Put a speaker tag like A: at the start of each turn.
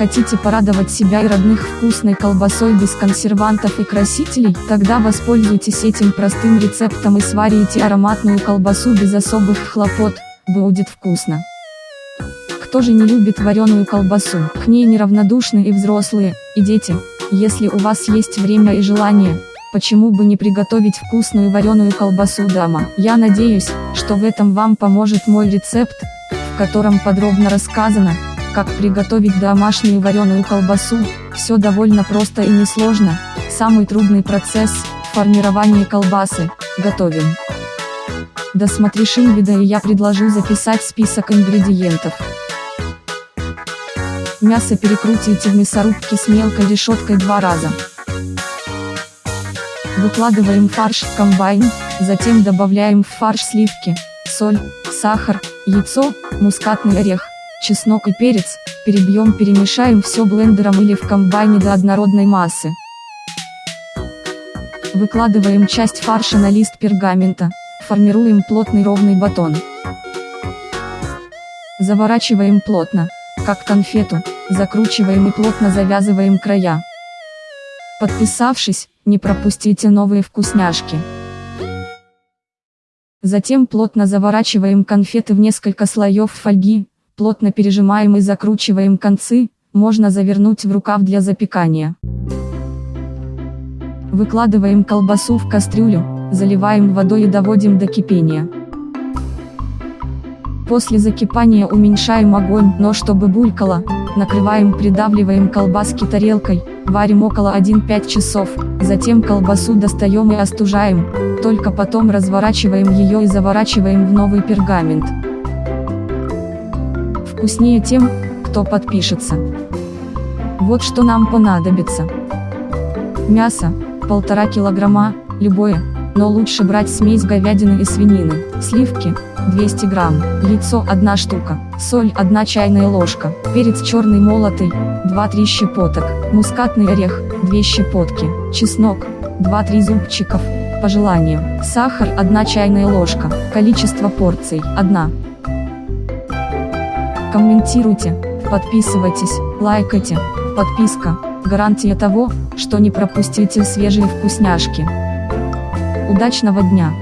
A: Хотите порадовать себя и родных вкусной колбасой без консервантов и красителей? Тогда воспользуйтесь этим простым рецептом и сварите ароматную колбасу без особых хлопот, будет вкусно. Кто же не любит вареную колбасу? К ней неравнодушны и взрослые, и дети. Если у вас есть время и желание, почему бы не приготовить вкусную вареную колбасу дома? Я надеюсь, что в этом вам поможет мой рецепт, в котором подробно рассказано, как приготовить домашнюю вареную колбасу, все довольно просто и несложно, самый трудный процесс – формирование колбасы, готовим. Досмотришь видео и я предложу записать список ингредиентов. Мясо перекрутите в мясорубке с мелкой решеткой два раза. Выкладываем фарш в комбайн, затем добавляем в фарш сливки, соль, сахар, яйцо, мускатный орех, чеснок и перец, перебьем перемешаем все блендером или в комбайне до однородной массы. Выкладываем часть фарша на лист пергамента, формируем плотный ровный батон. Заворачиваем плотно, как конфету, закручиваем и плотно завязываем края. Подписавшись, не пропустите новые вкусняшки. Затем плотно заворачиваем конфеты в несколько слоев фольги, плотно пережимаем и закручиваем концы, можно завернуть в рукав для запекания. Выкладываем колбасу в кастрюлю, заливаем водой и доводим до кипения. После закипания уменьшаем огонь, но чтобы булькало, накрываем придавливаем колбаски тарелкой, варим около 1-5 часов, затем колбасу достаем и остужаем, только потом разворачиваем ее и заворачиваем в новый пергамент вкуснее тем, кто подпишется. Вот что нам понадобится. Мясо, полтора килограмма, любое, но лучше брать смесь говядины и свинины, сливки, 200 грамм, яйцо 1 штука, соль 1 чайная ложка, перец черный молотый, 2-3 щепоток, мускатный орех, 2 щепотки, чеснок, 2-3 зубчиков, по желанию, сахар 1 чайная ложка, количество порций 1 комментируйте, подписывайтесь, лайкайте, подписка, гарантия того, что не пропустите свежие вкусняшки. Удачного дня!